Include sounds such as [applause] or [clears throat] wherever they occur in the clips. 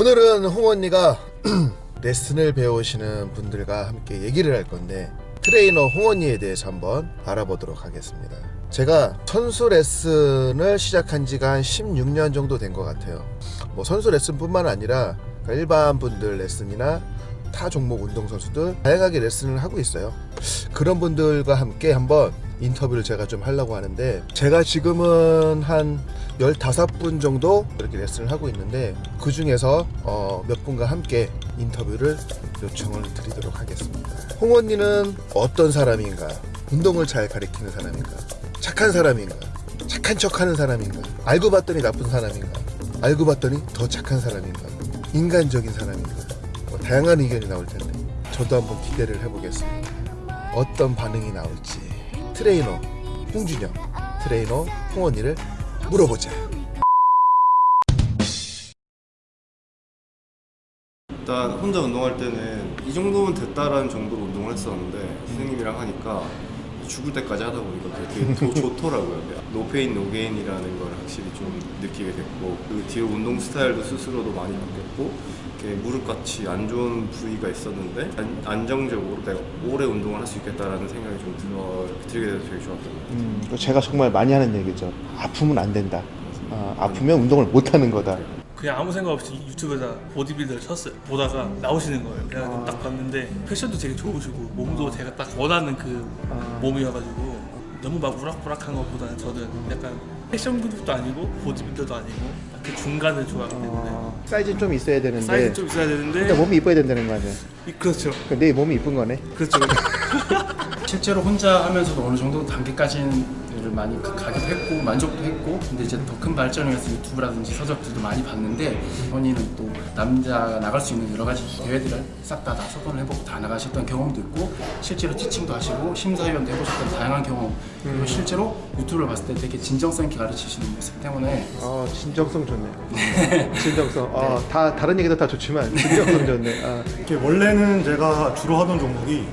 오늘은 홍 언니가 [clears throat] 레슨을 배우시는 분들과 함께 얘기를 할 건데 트레이너 홍 언니에 대해서 한번 알아보도록 하겠습니다. 제가 선수 레슨을 시작한 지가 한 16년 정도 된 것 같아요. 뭐 선수 레슨뿐만 아니라 일반 분들 레슨이나 타 종목 운동 선수들 다양하게 레슨을 하고 있어요. 그런 분들과 함께 한번 인터뷰를 제가 좀 하려고 하는데 제가 지금은 한 15분 정도 이렇게 레슨을 하고 있는데 그 중에서 어, 몇 분과 함께 인터뷰를 요청을 드리도록 하겠습니다. 홍 언니는 어떤 사람인가? 운동을 잘 가리키는 사람인가? 착한 사람인가? 착한 척 하는 사람인가? 알고 봤더니 나쁜 사람인가? 알고 봤더니 더 착한 사람인가? 인간적인 사람인가? 뭐 다양한 의견이 나올 텐데 저도 한번 기대를 해보겠습니다. 어떤 반응이 나올지 트레이너 홍준영, 트레이너 홍언니를 물어보자. 일단 혼자 운동할 때는 이 정도면 됐다라는 정도로 운동을 했었는데 선생님이랑 하니까 죽을 때까지 하다 보니까 되게 더 좋더라고요. no pain no gain이라는 걸 확실히 좀 느끼게 됐고 그 뒤로 운동 스타일도 스스로도 많이 바뀌었고 이렇게 무릎같이 안 좋은 부위가 있었는데 안, 안정적으로 내가 오래 운동을 할 수 있겠다라는 생각이 좀 들어, 들게 돼서 되게 좋았던 것 같아요. 음, 제가 정말 많이 하는 얘기죠. 아프면 안 된다. 아, 아프면 운동을 못 하는 거다. 그냥 아무 생각 없이 유튜브에다 보디빌더를 쳤어요. 보다가 나오시는 거예요. 그래서 딱 봤는데 패션도 되게 좋으시고 몸도 제가 딱 원하는 그 몸이어가지고 너무 막 우락부락한 것보다는 저는 약간 패션 그룹도 아니고 보디빌더도 아니고 딱그 중간을 좋아하기 때문에 어, 사이즈 좀 있어야 되는데 사이즈 좀 있어야 되는데 일단 몸이 이뻐야 된다는 거 아니야. 이- 그렇죠. 근데 내 몸이 이쁜 거네. 그렇죠. [laughs] 실제로 혼자 하면서도 어느 정도 단계까지는 많이 가- 가기도 했고 만족도 했고 근데 이제 더 큰 발전을 위해서 유튜브라든지 서적들도 많이 봤는데 언니는 또 남자가 나갈 수 있는 여러 가지 대회들을 싹 다 다 서건을 해보고 다 나가셨던 경험도 있고 실제로 티칭도 하시고 심사위원도 해보셨던 다양한 경험 그리고 실제로 유튜브를 봤을 때 되게 진정성 있게 가르치시는 모습 때문에 어, 진정성 좋네. [laughs] 진정성. 어, 다 다른 얘기도 다 좋지만 진정성 좋네. 아, 이렇게 원래는 제가 주로 하던 종목이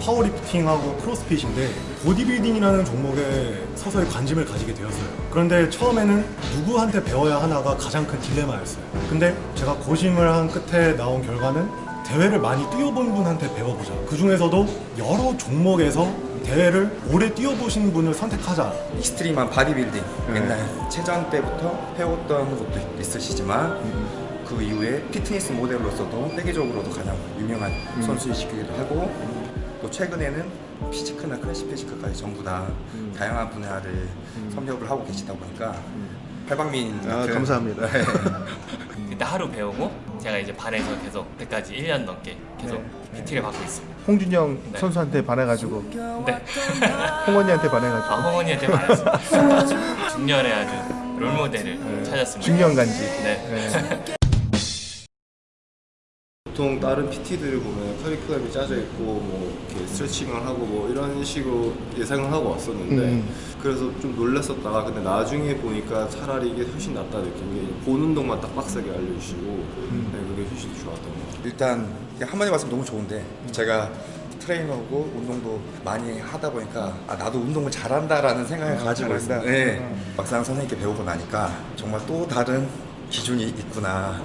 powerlifting하고 크로스핏인데 보디빌딩이라는 종목에 서서히 관심을 가지게 되었어요. 그런데 처음에는 누구한테 배워야 하나가 가장 큰 딜레마였어요. 근데 제가 고심을 한 끝에 나온 결과는 대회를 많이 뛰어본 분한테 배워보자. 그 중에서도 여러 종목에서 대회를 오래 뛰어보신 분을 선택하자. extreme한 바디빌딩 옛날 체전 때부터 해왔던 것도 있으시지만 그 이후에 피트니스 모델로서도 세계적으로도 가장 유명한 선수이시기도 하고 또 최근에는 피지크나 클래식 피지크까지 전부 다 다양한 분야를 섭렵을 하고 계시다 보니까 팔방민 아, 같은 감사합니다. 네. 그때 하루 배우고 제가 이제 반에서 계속 그때까지 1년 넘게 계속 PT를 받고 있습니다. 홍준영 네. 선수한테 반해가지고 네. [laughs] 홍언니한테 반해가지고 아, 홍원이한테 말했습니다. 중년의 아주 롤모델을 찾았습니다. 중년 간지. 네. 네. 보통 다른 PT들을 보면 커리큘럼이 짜져 있고 뭐 이렇게 스트레칭을 하고 뭐 이런 식으로 예상을 하고 왔었는데 음. 그래서 좀 놀랐었다가 근데 나중에 보니까 차라리 이게 훨씬 낫다 느낀 게본 운동만 딱 빡세게 알려주시고 네, 그게 훨씬 좋았던 것 같아요. 일단 한마디 말씀 너무 좋은데 제가 트레이너고 운동도 많이 하다 보니까 아, 나도 운동을 잘한다라는 생각을 가지고 있어요. 네. 막상 선생님께 배우고 나니까 정말 또 다른 기준이 있구나.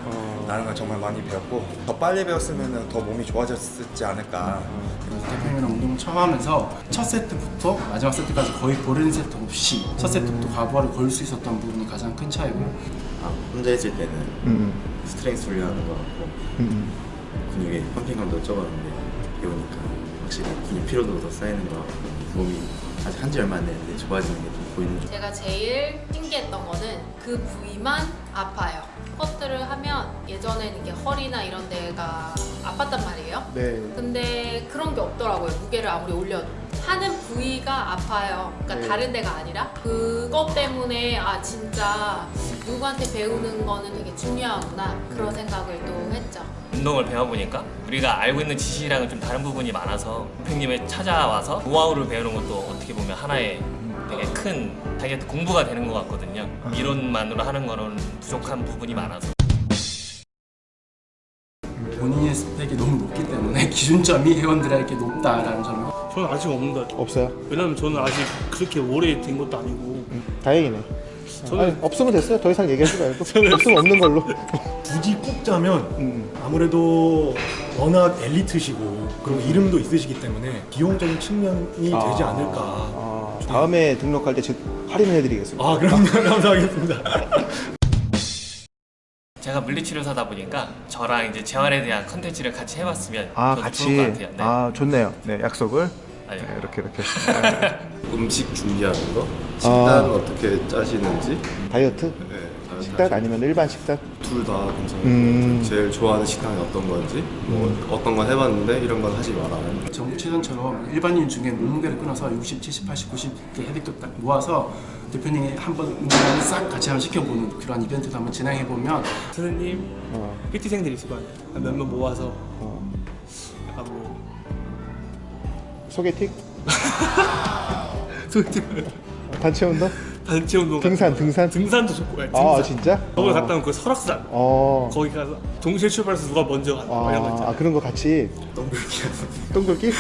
라는 걸 정말 많이 배웠고 더 빨리 배웠으면 더 몸이 좋아졌지 않을까. 대표님이랑 운동을 처음 하면서 첫 세트부터 마지막 세트까지 거의 거른 세트 없이 첫 세트부터 과부하를 걸 수 있었던 부분이 가장 큰 차이고 아, 혼자 했을 때는 음, strength 훈련하는 거 같고 음, 근육에 pumping감도 적었는데 배우니까 확실히 근육 피로도도 더 쌓이는 거 같고 몸이 아직 한 지 얼마 안 됐는데 좋아지는 게 좀 보이는 중 제가 제일 신기했던 거는 그 부위만 아파요. 스쿼트를 하면 예전에는 이게 허리나 이런 데가 아팠단 말이에요. 네. 근데 그런 게 없더라고요. 무게를 아무리 올려도. 하는 부위가 아파요. 그러니까 네. 다른 데가 아니라 그것 때문에 아 진짜 누구한테 배우는 거는 되게 중요하구나 그런 생각을 또 했죠. 운동을 배워보니까 우리가 알고 있는 지식이랑은 좀 다른 부분이 많아서 선생님을 찾아와서 노하우를 배우는 것도 어떻게 보면 하나의 되게 큰 자기 공부가 되는 것 같거든요. 이론만으로 하는 거는 부족한 부분이 많아서. 본인의 스펙이 너무 높기 때문에 [laughs] 기준점이 회원들에게 높다라는 점이 저는 아직 없는 것 같아요. 없어요. 왜냐면 저는 아직 그렇게 오래 된 것도 아니고 다행이네. 저는- 아니, 없으면 됐어요. 더 이상 얘기하지 말고 [laughs] 없으면 없는 걸로. 굳이 꼽자면 음. 아무래도 워낙 엘리트시고 그리고 이름도 있으시기 때문에 비용적인 측면이 되지 않을까. 아, 다음에 등록할 때즉 할인을 해드리겠습니다. 아 그럼요 [laughs] 감사하겠습니다. 제가 물리치료사다 보니까 저랑 이제 재활에 대한 컨텐츠를 같이 해봤으면 아 같이 좋을 것 같아요. 네. 아 좋네요. 네 약속을 아니, 네, 이렇게 이렇게. [laughs] 음식 준비하는 거, 식단 어떻게 짜시는지? 다이어트? 네, 식단 아니면 일반 식단? 둘 다 괜찮아요. 음. 제일 좋아하는 식당이 어떤 건지, 뭐 어떤 건 해봤는데 이런 건 하지 마라. 정체전처럼 일반인 중에 몸무게를 끊어서 60, 70, 80, 90개 헤딩도 딱 모아서 대표님이 한번 운동을 싹 같이 한번 시켜보는 그런 이벤트도 한번 진행해보면 선생님 어, PT생들 있을 거 아니에요 몇명 모아서 소개팅? 소개팅 단체 운동? 단체 운동 등산 등산? 등산도 좋고. 예, 아 등산. 진짜? 거기 어. 갔다 오면 그 설악산. 어. 거기 가서 동시에 출발해서 누가 먼저 간다 뭐 이런 거 아, 있잖아요 아 그런 거 같이? 동글기 동글기